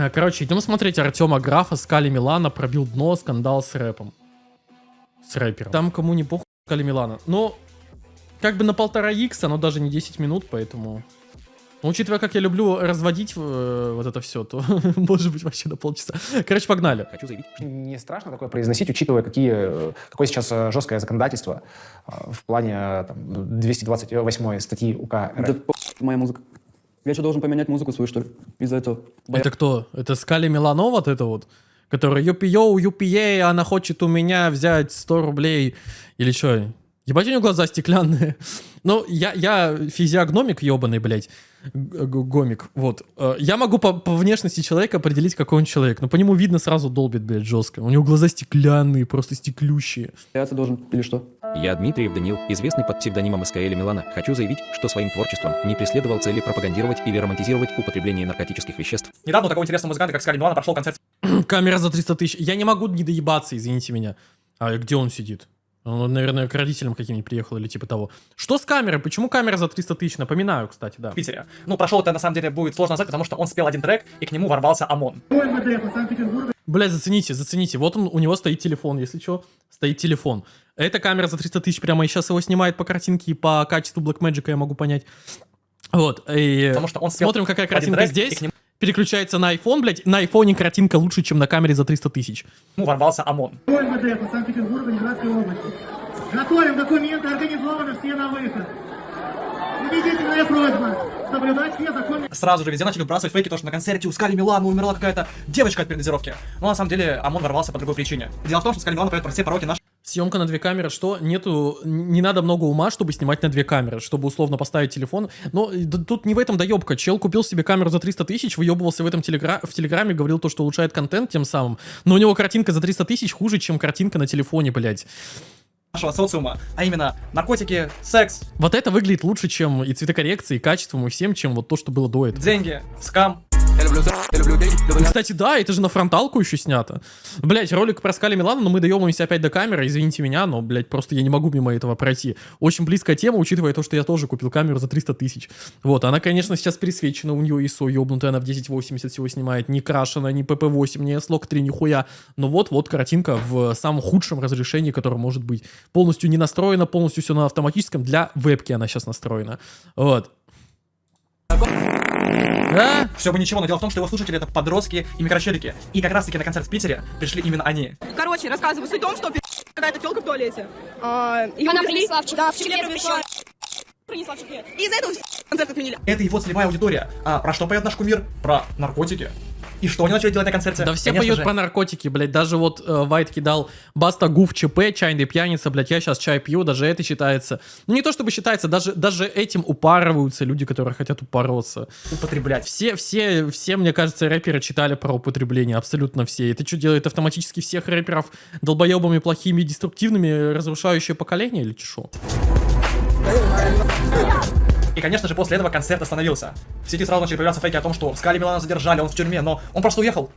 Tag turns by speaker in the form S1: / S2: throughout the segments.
S1: Э, Короче, идем смотреть Артема Графа, Скали Милана, пробил дно, скандал с рэпом. С рэпером. Там кому не похуй Скали Милана. Но, как бы на полтора икса, но даже не 10 минут, поэтому... Но учитывая, как я люблю разводить э, вот это все, то может быть вообще на полчаса. Короче, погнали.
S2: Хочу заявить,
S3: Не страшно такое произносить, учитывая, какие, э, какое сейчас э, жесткое законодательство э, в плане там, 228 статьи УК
S4: Да
S3: РФ.
S4: по- моя музыка. Я что, должен поменять музыку свою, что ли? Из-за этого.
S1: Это кто? Это Скали Милано вот это вот? Который юпи-йоу, юпи она хочет у меня взять 100 рублей. Или что? Ебать, у него глаза стеклянные. Ну, я, я физиогномик ебаный, блядь. Гомик, вот. Э, Я могу по, по внешности человека определить, какой он человек. Но по нему видно сразу долбит, блядь, жестко. У него глаза стеклянные, просто стеклющие.
S4: Бояться должен или что?
S2: Я Дмитриев Данил, известный под псевдонимом СКЛ Милана. Хочу заявить, что своим творчеством не преследовал цели пропагандировать или романтизировать употребление наркотических веществ.
S5: Недавно такого интересного музыканта, как Скали Милана, прошел концерт
S1: Камера за 300 тысяч. Я не могу не доебаться, извините меня. А где он сидит? Он, наверное, к родителям каким-нибудь приехал или типа того. Что с камерой? Почему камера за 300 тысяч? Напоминаю, кстати, да.
S5: в Питере. Ну, прошел это на самом деле будет сложно назвать, потому что он спел один трек, и к нему ворвался ОМОН.
S1: Блять, зацените, зацените. Вот он, у него стоит телефон, если что, стоит телефон. Эта камера за 300 тысяч прямо и сейчас его снимает по картинке и по качеству Blackmagic, я могу понять. Вот, и
S5: Потому что он
S1: смотрим, какая картинка здесь.
S5: нему
S1: Переключается на iPhone, блядь. На айфоне картинка лучше, чем на камере за 300 тысяч.
S5: ворвался ОМОН.
S6: МВД по Санкт-Петербургу, Ленинградской области. Готовим документы, организованы все на выход. Убедительная просьба соблюдать все законы.
S5: Сразу же везде начали выбрасывать фейки, то, что на концерте у Скали Милана умерла какая-то девочка от передозировки. Но на самом деле ОМОН ворвался по другой причине. Дело в том, что Скали Милана поет про все пороки нашей
S1: Съемка на две камеры, что нету, не надо много ума, чтобы снимать на две камеры, чтобы условно поставить телефон. Но э, д- тут не в этом доебка. Чел купил себе камеру за 300 тысяч, выебывался в этом телегра... в телеграме, говорил то, что улучшает контент тем самым. Но у него картинка за 300 тысяч хуже, чем картинка на телефоне, блядь.
S5: нашего социума, а именно наркотики, секс,
S1: Вот это выглядит лучше, чем и цветокоррекцией, и качеством, и всем, чем вот то, что было до этого.
S5: деньги, скам.
S1: Кстати, да, это же на фронталку еще снято. Блять, ролик про Скали Милана, но мы доебываемся опять до камеры, извините меня, но, блять, просто я не могу мимо этого пройти. Очень близкая тема, учитывая то, что я тоже купил камеру за 300 тысяч. Вот, она, конечно, сейчас пересвечена, у нее ISO ебнутая, она в 1080 всего снимает, не крашена, не PP8, не S-Log 3, нихуя. Но вот-вот картинка в самом худшем разрешении, которое может быть. Полностью не настроена, полностью все на автоматическом, для вебки она сейчас настроена. Вот. Да?
S5: Все бы ничего, но дело в том, что его слушатели это подростки и микрочелики. И как раз таки на концерт в Питере пришли именно они.
S7: Короче, рассказываю. Суть в том, что какая-то телка в туалете. А, ее
S8: Она принесла в чехле-
S7: Да,
S8: в
S7: чехле
S8: чехле
S7: принесла. Принесла в чехле. И из-за этого концерт отменили.
S5: Это его целевая аудитория. А про что поет наш кумир? Про наркотики. И что они начали делать на концерте?
S1: Да все
S5: Конечно
S1: поют
S5: же,
S1: про наркотики, блядь. Даже вот э, Вайт кидал Баста Гуф ЧП, чайный пьяница, блядь, я сейчас чай пью, даже это считается. Ну не то чтобы считается, даже, даже этим упарываются люди, которые хотят упороться.
S5: употреблять.
S1: Все, все, все, мне кажется, рэперы читали про употребление, абсолютно все. Это что, делает автоматически всех рэперов долбоебами, плохими, деструктивными, разрушающее поколение или что?
S5: И, конечно же, после этого концерт остановился. В сети сразу начали появляться фейки о том, что Скали Милана задержали, он в тюрьме, но он просто уехал.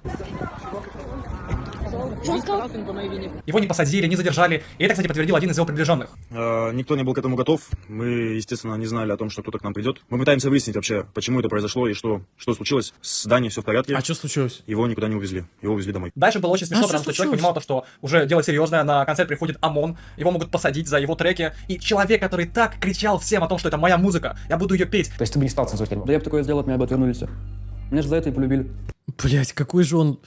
S5: Его не посадили, не задержали. И это, кстати, подтвердил один из его приближенных.
S9: Э, Никто не был к этому готов. Мы, естественно, не знали о том, что кто-то к нам придет. Мы пытаемся выяснить вообще, почему это произошло и что, что случилось. С Даней все в порядке.
S1: А что случилось?
S9: Его никуда не увезли. Его увезли домой.
S5: Дальше было очень смешно,
S1: А
S5: потому что человек понимал то, что уже дело серьезное, на концерт приходит ОМОН, его могут посадить за его треки. И человек, который так кричал всем о том, что это моя музыка, я буду ее петь,
S3: То есть ты бы не стал цензурить?
S4: Да я бы такое сделал, от меня бы отвернулись. Меня же за это и полюбили.
S1: Блять, какой же он...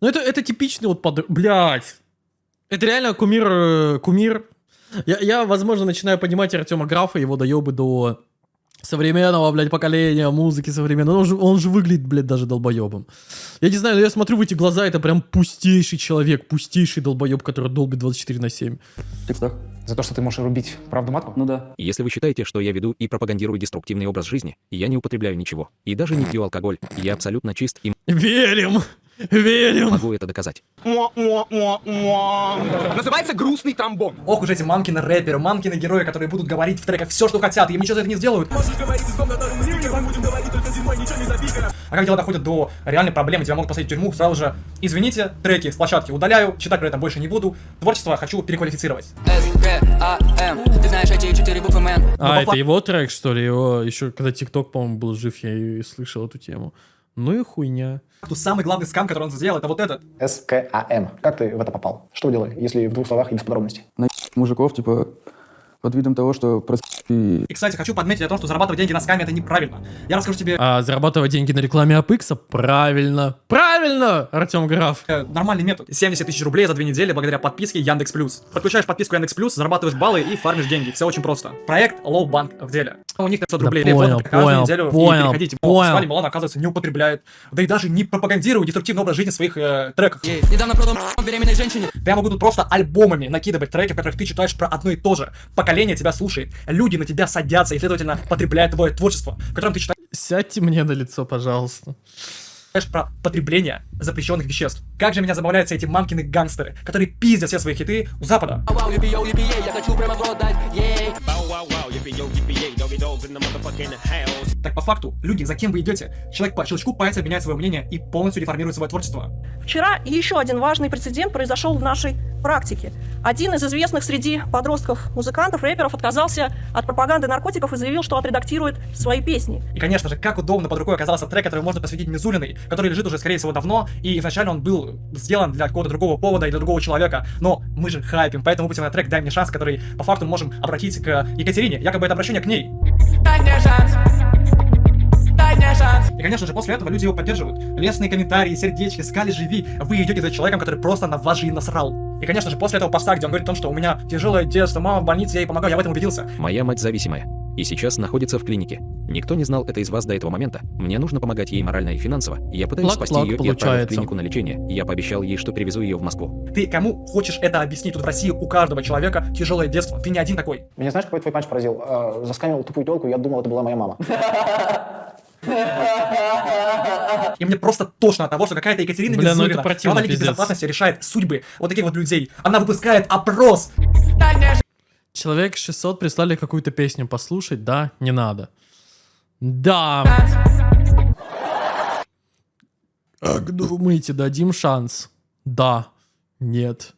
S1: Ну это, это типичный вот под... Блять. Это реально кумир... э, Кумир. Я, я, возможно, начинаю понимать Артема Графа, его доебы до современного, блядь, поколения музыки современной. Он же, он же выглядит, блядь, даже долбоебом. Я не знаю, но я смотрю в эти глаза, это прям пустейший человек, пустейший долбоеб, который долбит 24 на 7.
S4: В текстах.
S3: За то, что ты можешь рубить правду матку?
S4: Ну да.
S2: Если вы считаете, что я веду и пропагандирую деструктивный образ жизни, я не употребляю ничего. И даже не пью алкоголь. Я абсолютно чист и
S1: Верим! Верим!
S2: могу это доказать.
S10: Называется грустный тромбон.
S5: Ох уж эти мамкины рэперы, мамкины герои, которые будут говорить в треках все, что хотят, и им ничего за это не сделают. А как дела доходят до реальной проблемы, тебя могут посадить в тюрьму, сразу же, извините, треки с площадки удаляю, читать про это больше не буду, творчество хочу переквалифицировать.
S8: Ты знаешь эти четыре буквы, мэн.
S1: А, это его трек, что ли? Его еще, когда ТикТок, по-моему, был жив, я и слышал эту тему. Ну и хуйня.
S5: Тут самый главный скам, который он сделал, это вот этот.
S3: СКАМ. Как ты в это попал? Что вы делали, если в двух словах и без подробностей?
S4: На мужиков, типа, под видом того, что прос... и
S5: И, кстати, хочу подметить о том, что зарабатывать деньги на скаме это неправильно. Я расскажу тебе
S1: А зарабатывать деньги на рекламе Апекса? Правильно. Правильно, Артем Граф.
S5: э, нормальный метод. 70 тысяч рублей за две недели благодаря подписке Яндекс Плюс. Подключаешь подписку Яндекс Плюс, зарабатываешь баллы и фармишь деньги. Все очень просто. Проект Low Bank в деле. У них 500
S1: Да
S5: рублей
S1: понял, понял,
S5: неделю
S1: понял,
S5: и переходите.
S1: понял.
S5: Свали Милан, оказывается, не употребляет. Да и даже не пропагандирует деструктивный образ жизни в своих э, треках.
S8: Ей, Недавно продал беременной женщине.
S5: Да я могу тут просто альбомами накидывать треки, в которых ты читаешь про одно и то же. Поколение тебя слушает, люди на тебя садятся и, следовательно, потребляют твое творчество, в котором ты читаешь
S1: Сядьте мне на лицо, пожалуйста.
S5: про потребление запрещенных веществ. Как же меня забавляются эти мамкины гангстеры, которые пиздят все свои хиты у Запада. Так по факту, люди, за кем вы идете, человек по щелчку пальца меняет свое мнение и полностью реформирует свое творчество.
S7: Вчера еще один важный прецедент произошел в нашей практике. Один из известных среди подростков, музыкантов, рэперов отказался от пропаганды наркотиков и заявил, что отредактирует свои песни.
S5: И, конечно же, как удобно под рукой оказался трек, который можно посвятить Мизулиной, который лежит уже, скорее всего, давно, и изначально он был сделан для какого-то другого повода и для другого человека, но мы же хайпим, поэтому выпустим на трек «Дай мне шанс», который по факту мы можем обратить к Екатерине, якобы это обращение к ней.
S8: Дай мне шанс. Дай мне шанс.
S5: И, конечно же, после этого люди его поддерживают. Лестные комментарии, сердечки, скали, живи. Вы идете за человеком, который просто на вас же и насрал. И, конечно же, после этого поста, где он говорит о том, что у меня тяжелое детство, мама в больнице, я ей помогаю, я в этом убедился.
S2: Моя мать зависимая. И сейчас находится в клинике. Никто не знал это из вас до этого момента. Мне нужно помогать ей морально и финансово. Я пытаюсь
S1: Лак-лак
S2: спасти ее и отправил в
S1: получается.
S2: клинику на лечение. Я пообещал ей, что привезу ее в Москву.
S5: Ты кому хочешь это объяснить? Тут в России у каждого человека тяжелое детство. Ты не один такой.
S3: Меня знаешь, какой твой панч поразил? Э, засканил тупую телку, я думал, это была моя мама.
S5: И мне просто тошно от того, что какая-то Екатерина
S1: Бля, ну это
S5: Мизулина,
S1: противно,
S5: глава Лиги. Безопасности решает судьбы вот таких вот людей. Она выпускает опрос.
S1: Человек 600 прислали какую-то песню послушать, да? Не надо. Да. Как думаете, дадим шанс? Да. Нет.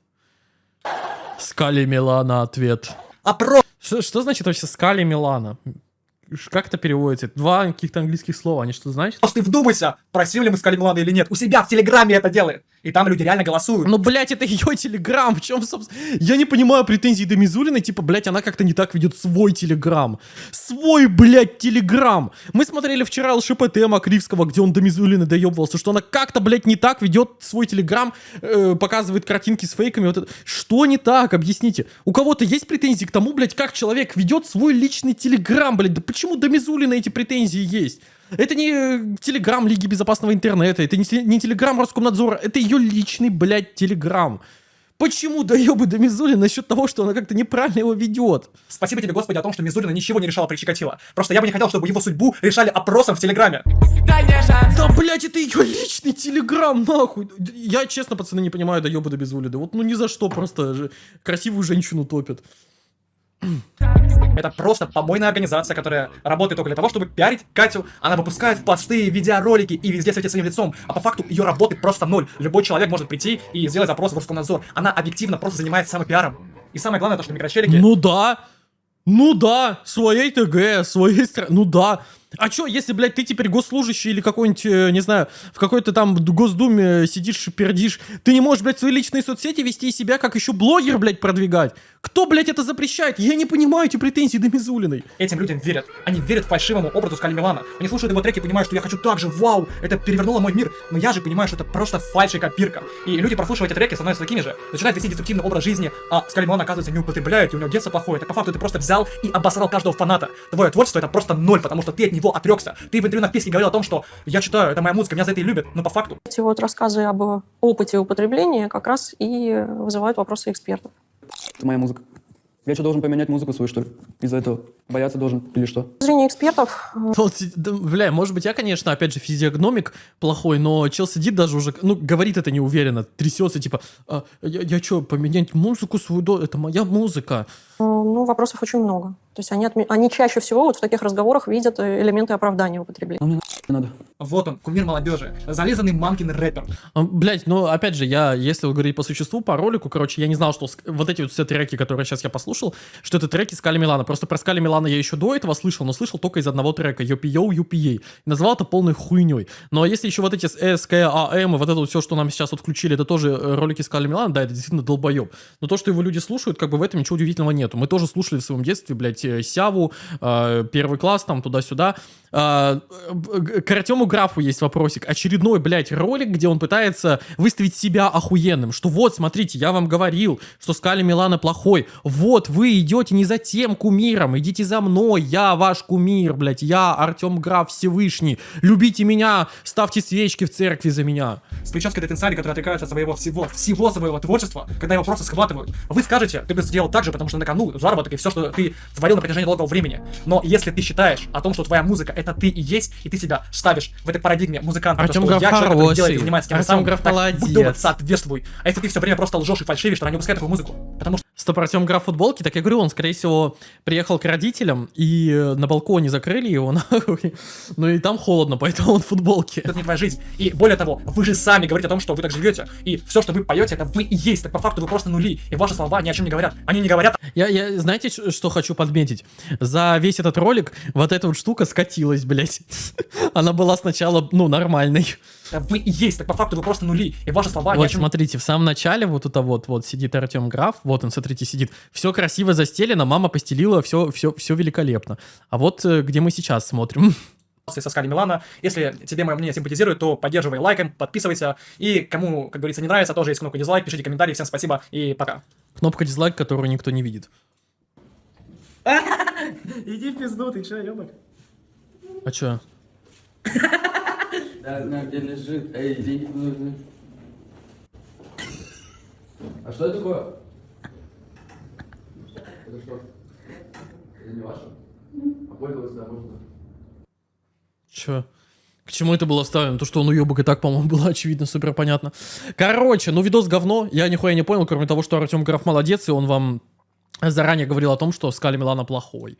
S1: Скали Милана ответ.
S5: Опрос.
S1: Что, что значит вообще Скали Милана? Как это переводится? Два каких-то английских слова, они что значат?
S5: Ты вдумайся, просили ли мы Скали Милана или нет. У себя в Телеграме это делает. И там люди реально голосуют.
S1: Ну, блядь, это ее телеграм. В чем, собственно... Я не понимаю претензий до Мизулиной. Типа, блядь, она как-то не так ведет свой телеграм. Свой, блядь, телеграм. Мы смотрели вчера ЛШПТ Макривского, где он до Мизулины доебывался, что она как-то, блядь, не так ведет свой телеграм, э, показывает картинки с фейками. Вот это. Что не так? Объясните. У кого-то есть претензии к тому, блядь, как человек ведет свой личный телеграм, блядь? Да почему до Мизулина эти претензии есть? Это не э, телеграм Лиги Безопасного Интернета, это не, те- не телеграм Роскомнадзора, это ее личный, блядь, телеграм. Почему доебы до Мизули насчет того, что она как-то неправильно его ведет?
S5: Спасибо тебе, Господи, о том, что Мизулина ничего не решала при Чикатило. Просто я бы не хотел, чтобы его судьбу решали опросом в Телеграме.
S1: Да, блядь, это ее личный телеграм, нахуй. Я, честно, пацаны, не понимаю доебы до Мизули. Да вот, ну ни за что, просто же красивую женщину топят.
S5: Это просто помойная организация, которая работает только для того, чтобы пиарить Катю. Она выпускает посты, видеоролики и везде светит своим лицом. А по факту ее работы просто ноль. Любой человек может прийти и сделать запрос в Роскомнадзор. Она объективно просто занимается самопиаром. И самое главное, то, что микрочелики...
S1: Ну да. Ну да, своей ТГ, своей страны. Ну да. А чё, если, блядь, ты теперь госслужащий или какой-нибудь, э, не знаю, в какой-то там Госдуме сидишь и пердишь, ты не можешь, блядь, свои личные соцсети вести себя как еще блогер, блядь, продвигать? Кто, блядь, это запрещает? Я не понимаю эти претензии до Мизулиной.
S5: Этим людям верят. Они верят фальшивому образу Скали Милана. Они слушают его треки и понимают, что я хочу так же, вау, это перевернуло мой мир. Но я же понимаю, что это просто фальшь и копирка. И люди, прослушивая эти треки, становятся такими же. Начинают вести деструктивный образ жизни, а Скали Милан, оказывается, не употребляет, и у него детство плохое. Так по факту ты просто взял и обосрал каждого фаната. Твое творчество это просто ноль, потому что ты от него отрекся. Ты в интервью на песке говорил о том, что я читаю, это моя музыка, меня за это и любят. Но по факту
S7: Эти вот рассказы об опыте употребления как раз и вызывают вопросы экспертов.
S4: Это моя музыка. Я что, должен поменять музыку свою, что ли? Из-за этого бояться должен или что?
S7: С точки зрения экспертов, э,
S1: бля, может быть, я, конечно, опять же, физиогномик плохой, но чел сидит даже уже, ну, говорит это неуверенно, трясется, типа, «А, я, я что, поменять музыку свою, до- это моя музыка.
S7: э, ну, вопросов очень много. То есть они, отме- они чаще всего вот в таких разговорах видят э, элементы оправдания употребления.
S4: Ну, надо.
S5: Вот он, кумир молодежи, зализанный мамкин рэпер.
S1: А, Блять, ну опять же, я, если говорить по существу, по ролику, короче, я не знал, что вот эти вот все треки, которые сейчас я послушал, что это треки Скали Милана. Просто про Скали Милана я еще до этого слышал, но слышал только из одного трека Юпи Ей. Назвал это полной хуйней. Но если еще вот эти с СКАМ и вот это вот все, что нам сейчас вот включили, это тоже э, ролики Скали Милана, да, это действительно долбоеб. Но то, что его люди слушают, как бы в этом ничего удивительного нету. Мы тоже слушали в своем детстве, блядь, э, Сяву, э, первый класс, там, туда-сюда. К Артему Графу есть вопросик. Очередной, блядь, ролик, где он пытается выставить себя охуенным. Что вот, смотрите, я вам говорил, что Скали Милана плохой. Вот, вы идете не за тем кумиром, идите за мной. Я ваш кумир, блядь. Я Артем Граф Всевышний. Любите меня, ставьте свечки в церкви за меня.
S5: с прической Детенсари, который отрекается от своего всего, всего своего творчества, когда его просто схватывают. Вы скажете, ты бы сделал так же, потому что на кону заработок и все, что ты творил на протяжении долгого времени. Но если ты считаешь о том, что твоя музыка это ты и есть, и ты себя ставишь в этой парадигме музыканта,
S1: Артем
S5: то, что я человек, который делает и
S1: хороший.
S5: занимается тем
S1: Артем
S5: самым,
S1: Граф
S5: так,
S1: молодец.
S5: добр, соответствуй. А если ты все время просто лжешь и фальшивишь, то не выпускай такую музыку. Потому что
S1: Стоп, Артем Граф футболки, так я говорю, он, скорее всего, приехал к родителям, и э, на балконе закрыли его, нахуй. Ну и там холодно, поэтому он в футболке.
S5: это не твоя жизнь. И более того, вы же сами говорите о том, что вы так живете. И все, что вы поете, это вы и есть. Так по факту вы просто нули. И ваши слова ни о чем не говорят. Они не говорят
S1: Я, я, знаете, что хочу подметить? За весь этот ролик вот эта вот штука скатилась, блядь. Она была сначала, ну, нормальной.
S5: Вы и есть. Так по факту вы просто нули. И ваши слова
S1: Вот
S5: чем
S1: смотрите, в самом начале вот это вот, вот сидит Артем Граф, вот он, смотрите, сидит. Все красиво застелено, мама постелила, все, все, все великолепно. А вот э, где мы сейчас смотрим.
S5: со Скали Милана. Если тебе мое мнение симпатизирует, то поддерживай лайком, подписывайся. И кому, как говорится, не нравится, тоже есть кнопка дизлайк, пишите комментарии. Всем спасибо и пока.
S1: Кнопка дизлайк, которую никто не видит.
S5: Иди в пизду, ты че, ёбок?
S1: А чё?
S4: Да, знаю, где лежит. Эй, деньги нужны. А что это такое? Это что? Это не ваше? А пользоваться да, можно?
S1: Чё? К чему это было вставлено? То, что он уебок и так, по-моему, было очевидно, супер понятно. Короче, ну видос говно. Я нихуя не понял, кроме того, что Артем Граф молодец, и он вам заранее говорил о том, что Скали Милана плохой.